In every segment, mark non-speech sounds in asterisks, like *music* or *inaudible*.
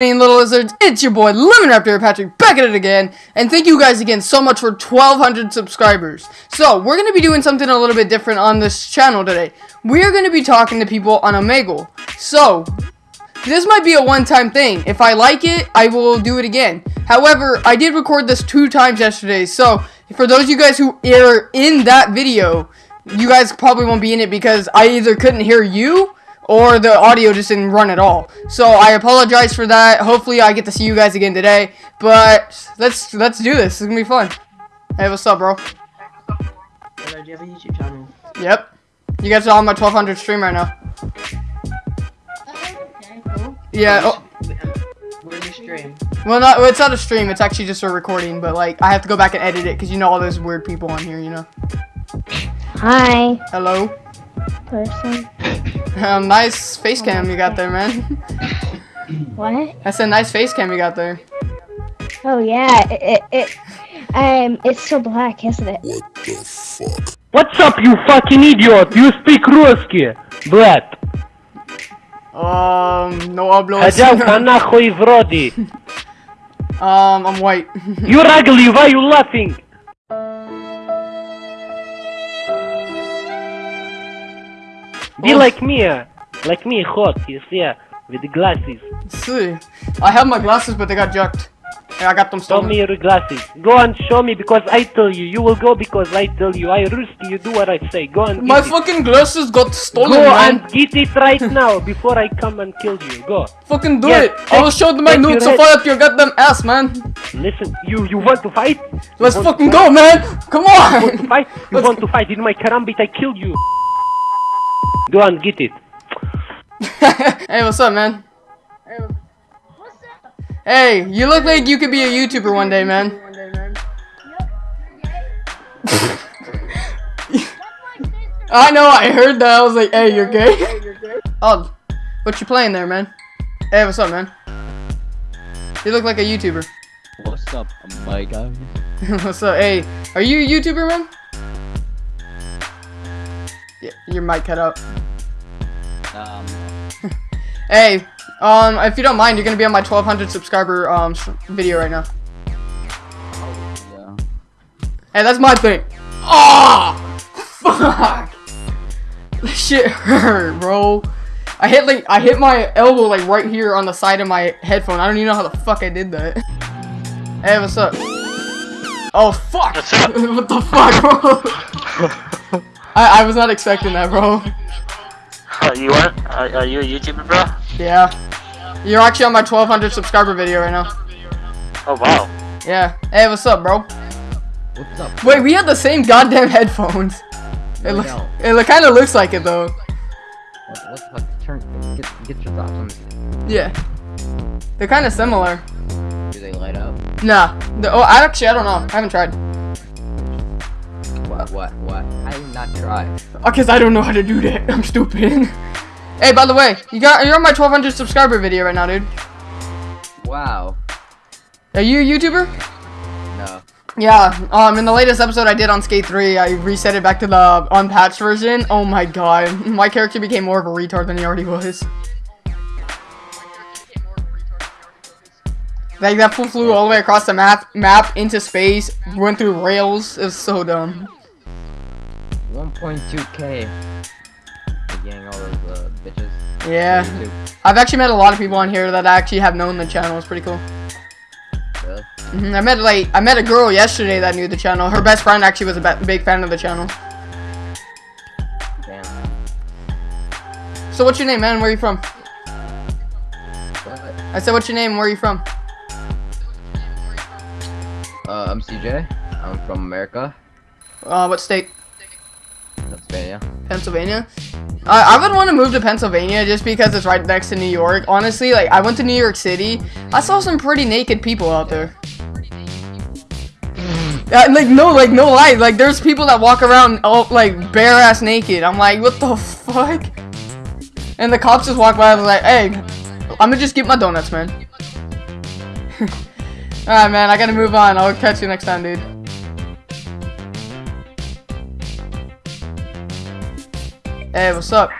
little lizards, it's your boy Lemon Raptor Patrick back at it again, and thank you guys again so much for 1,200 subscribers. So, we're going to be doing something a little bit different on this channel today. We're going to be talking to people on Omegle. So, this might be a one-time thing. If I like it, I will do it again. However, I did record this two times yesterday, so for those of you guys who are in that video, you guys probably won't be in it because I either couldn't hear you or the audio just didn't run at all. So I apologize for that. Hopefully I get to see you guys again today. But let's let's do this. It's gonna be fun. Hey, what's up, bro? Hello, do you have a YouTube channel? Yep. You guys are on my 1200 stream right now. Okay, cool. Yeah. Oh, Where's your stream? well, not. It's not a stream. It's actually just a recording. But like, I have to go back and edit it because you know all those weird people on here. You know. Hi, Hello. person. Um, nice face cam you got there, man. *laughs* What? That's a nice face cam you got there. Oh yeah, it, it, it um, it's so black, isn't it? What's up, you fucking idiot? You speak Русский, блядь. Um, no hablo. Ходялка нахуй в роди. *laughs* um, I'm white. You're ugly, *laughs* why you laughing? Be Oh. like me, uh, like me, hot, you see, uh, with the glasses. See, I have my glasses, but they got jacked. I got them stolen. Show me your glasses. Go and show me because I tell you. You will go because I tell you. I Ruski, you do what I say. Go and My get it. fucking glasses got stolen, Go man. and get it right now before I come and kill you. Go. Fucking do Yeah, it. I will show them my take nudes so fire up your goddamn ass, man. Listen, you you want to fight? Let's to fucking fight? go, man. Come You want to on. fight? You Let's want to fight? In my karambit, I kill you. Go and get it. *laughs* hey, what's up, man? Hey, what's up? hey, you look like you could be a YouTuber one day, man. *laughs* I know, I heard that. I was like, hey, you're gay. Oh, what you playing there, man? Hey, what's up, man? You look like a YouTuber. What's up, my guy? *laughs* what's up? Hey, are you a YouTuber, man? Yeah, your mic cut out. Um, *laughs* Hey, um, if you don't mind, you're gonna be on my 1200 subscriber um video right now. yeah. Hey, that's my thing. Oh, fuck. *laughs* This shit hurt, bro. I hit like I hit my elbow like right here on the side of my headphone. I don't even know how the fuck I did that. Hey, what's up? *laughs* Oh fuck! what the fuck, bro? I I was not expecting that, bro. Uh, you are? Are, are you a YouTuber, bro? Yeah. You're actually on my 1200 subscriber video right now. Oh wow. Yeah. Hey, what's up, bro? What's up? Wait, we had the same goddamn *laughs* headphones. It, No, look, no. it kind of looks like it though. What, what the fuck? Turn. Get, get your thoughts on this. Yeah. They're kind of similar. Do they light up? Nah. The, oh, I actually, I don't know. I haven't tried. What? What? What? I did not try. Because I don't know how to do that. *laughs* I'm stupid. *laughs* hey, by the way, you got you're on my 1200 subscriber video right now, dude. Wow. Are you a YouTuber? No. Yeah. Um, in the latest episode I did on Skate 3, I reset it back to the unpatched version. Oh my god, *laughs* my character became more of a retard than he already was. Like that fool flew all the way across the map, map into space, went through rails. It was so dumb. 1.2k. Getting all those uh, bitches. Yeah. I've actually met a lot of people on here that actually have known the channel. It's pretty cool. Really? hmm I met like I met a girl yesterday that knew the channel. Her best friend actually was a big fan of the channel. Damn. So what's your name, man? Where are you from? What? I said, what's your name? Where are you from? Uh, I'm CJ. I'm from America, Uh, what state? Pennsylvania. Pennsylvania. I I would want to move to Pennsylvania just because it's right next to New York. Honestly, like I went to New York City. I saw some pretty naked people out there. *laughs* Uh, like no, like no lie. Like there's people that walk around all like bare ass naked. I'm like, what the fuck? And the cops just walk by. Was like, hey, I'm gonna just get my donuts, man. *laughs* Alright, man. I gotta move on. I'll catch you next time, dude. Hey, what's up?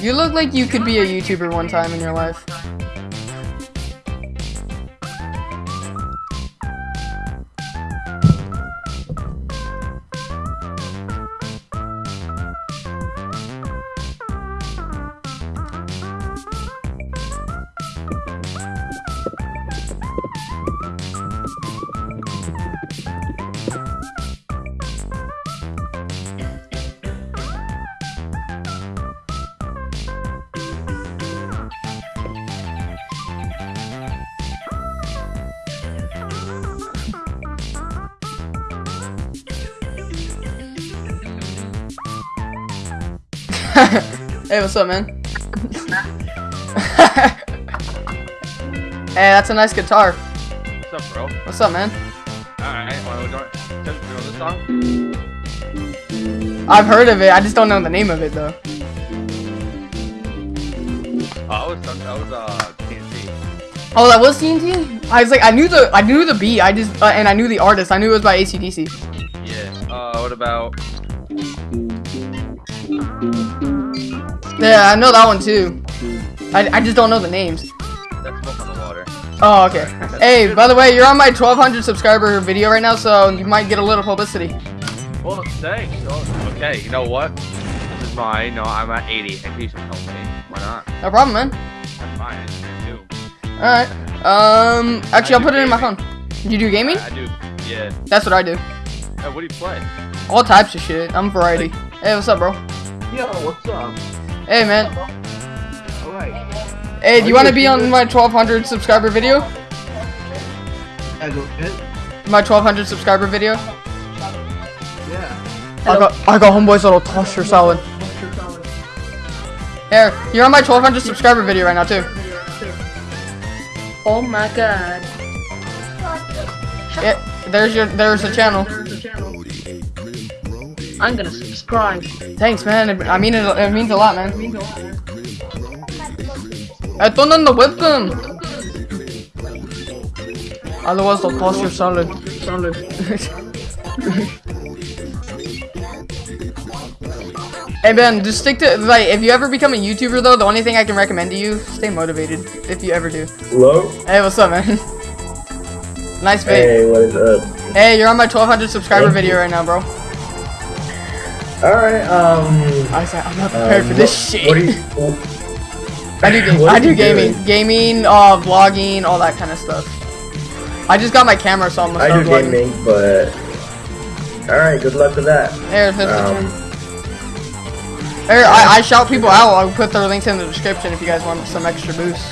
You look like you could be a YouTuber one time in your life. *laughs* hey, what's up, man? *laughs* hey, that's a nice guitar. What's up, bro? What's up, man? Alright, wanna go do you know this song? I've heard of it. I just don't know the name of it though. Oh, I was, that was, uh, TNT. Oh, that was TNT. I was like, I knew the, I knew the beat. I just, uh, and I knew the artist. I knew it was by ACDC. Yeah. Uh, what about, Yeah, I know that one too. I, I just don't know the names. that's Smoke on the Water. Oh, okay. *laughs* Hey, by the way, you're on my 1200 subscriber video right now, so you might get a little publicity. Well, thanks. Oh, okay, you know what? This is mine. No, I'm at 80. And please help me. Why not? No problem, man. That's fine. I do. Alright. Um, actually, I I'll do put it in my gaming. phone. You do gaming? I, I do. Yeah. That's what I do. Hey, what do you play? All types of shit. I'm variety. Hey, what's up, bro? Yo, what's up? Hey, man. Alright. Hey, do you want to be on my 1200 subscriber video? I go hit. My 1200 subscriber video? Yeah. I got, I got homeboys that'll toss your salad. Here, you're on my 1200 subscriber video right now too. Oh my god. Yeah, there's your, there's the channel. I'm gonna subscribe. Thanks, man. I mean it, it means a lot, man. Esto no the webcam. Otherwise, they'll toss your salad. Hey Ben, just stick to like if you ever become a YouTuber though, the only thing I can recommend to you, stay motivated if you ever do. Hello? Hey, what's up, man? *laughs* nice vape. Hey, what is up? Hey, you're on my 1200 subscriber video right now, bro. Alright, um... I said I'm not prepared um, for this shit. What are you... *laughs* I do, ga- what I do gaming, doing? gaming, uh, vlogging, all that kind of stuff. I just got my camera, so I'm gonna I do vlogging. gaming, but... Alright, good luck with that. Here, here's the Um, turn. Here, I, I shout people out. I'll put their links in the description if you guys want some extra boost.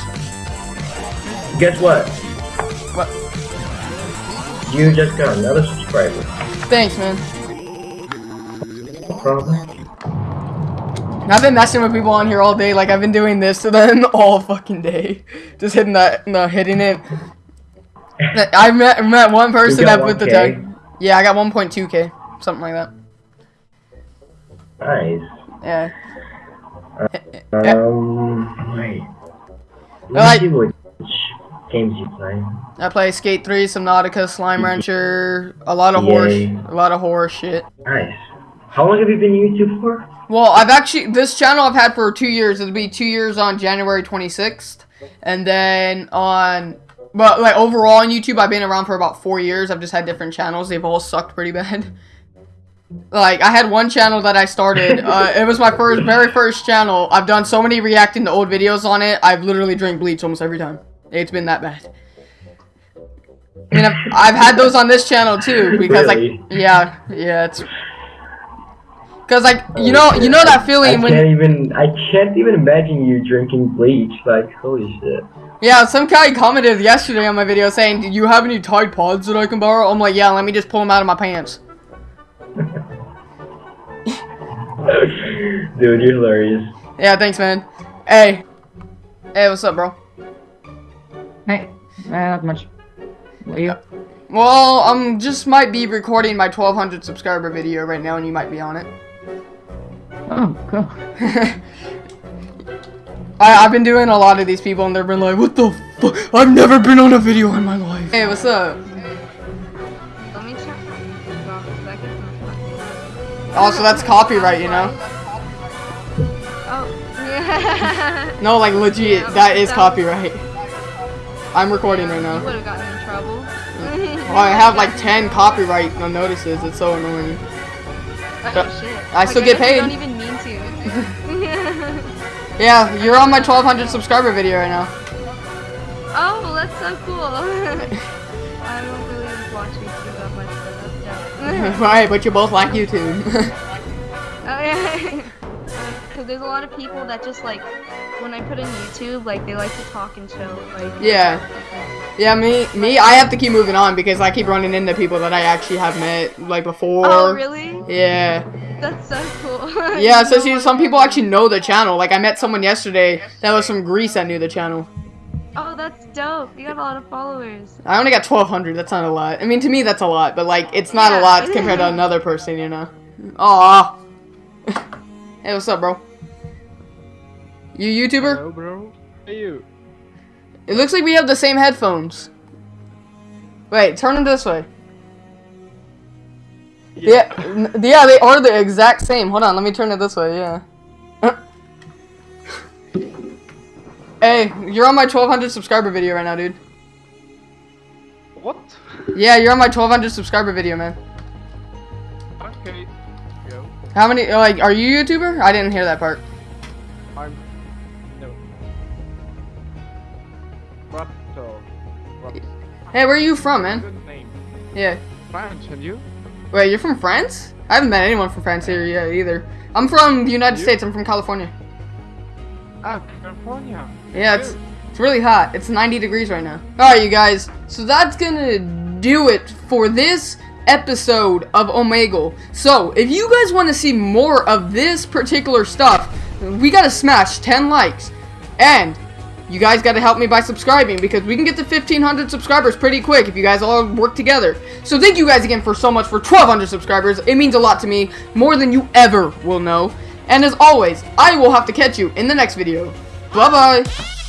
guess what? What? You just got another subscriber. Thanks, man. Problem. I've been messing with people on here all day. Like I've been doing this to them *laughs* all fucking day, just hitting that, no, hitting it. I met met one person that put the 1K? tag. Yeah, I got 1.2k, something like that. Nice. Yeah. Um, wait. Let me like- see which games you play. I play Skate 3, Subnautica, Slime Rancher, a lot of Yay. a lot of horror shit. Nice. How long have you been YouTube for? Well, I've actually this channel I've had for two years. It'll be two years on January 26th, and then on, but like overall on YouTube, I've been around for about four years. I've just had different channels. They've all sucked pretty bad. *laughs* Like I had one channel that I started. *laughs* Uh, it was my first, very first channel. I've done so many reacting to old videos on it. I've literally drank bleach almost every time. It's been that bad. I mean, I've, I've had those on this channel too because Really? like, yeah, yeah, it's because like you know, you know that I feeling when can't even I can't even imagine you drinking bleach. Like holy shit. Yeah, some guy commented yesterday on my video saying, "Do you have any Tide Pods that I can borrow?" I'm like, "Yeah, let me just pull them out of my pants." *laughs* Dude, you're hilarious. Yeah, thanks, man. Hey, hey, what's up, bro? Hey, uh, not much. What are you? Well, I'm just might be recording my 1200 subscriber video right now, and you might be on it. Oh, cool. *laughs* I, I've been doing a lot of these people, and they've been like, "What the fuck? I've never been on a video in my life." Hey, what's up? Let me check. Also, that's copyright, you know. Oh, yeah. *laughs* No, like legit, Yeah, that is copyright. I'm recording right now. would have gotten in trouble. Oh, I have like 10 copyright notices. It's so annoying. Oh, shit. I still Like, get guess paid. *laughs* Yeah, you're on my 1200 subscriber video right now. oh, that's so cool. *laughs* I don't really watch YouTube that much, but that's *laughs* dope. right, but you both like YouTube. Oh yeah. Because there's a lot of people that just like, when I put in YouTube, like they like to talk and show. Like. yeah. Yeah, me, me, I have to keep moving on because I keep running into people that I actually have met like before. Oh really? Yeah. That's so cool. *laughs* Yeah, so see, some people actually know the channel. Like, I met someone yesterday that was from Greece that knew the channel. Oh, that's dope. You got a lot of followers. I only got 1,200. That's not a lot. I mean, to me, that's a lot, but, like, it's not a lot compared to another person, you know? Aw. *laughs* hey, what's up, bro? You YouTuber? Hello, bro. Hey, you. It looks like we have the same headphones. Wait, turn them this way. Yeah, yeah, they are the exact same. Hold on, let me turn it this way. Yeah. *laughs* hey, you're on my 1200 subscriber video right now, dude. What? Yeah, you're on my 1200 subscriber video, man. Okay. Go. How many? Like, are you a YouTuber? I didn't hear that part. I'm. No. So. What? Hey, where are you from, man? Good name. Yeah. French, and you? Wait, you're from France? I haven't met anyone from France here yet either. I'm from the United You? States. I'm from California. Ah, California. Yeah, it's it's really hot. It's 90 degrees right now. All right, you guys. So that's gonna do it for this episode of Omegle. So if you guys want to see more of this particular stuff, we gotta smash 10 likes, and you guys gotta help me by subscribing because we can get to 1500 subscribers pretty quick if you guys all work together. So thank you guys again for so much for 1200 subscribers. It means a lot to me, more than you ever will know. And as always, I will have to catch you in the next video. Bye bye.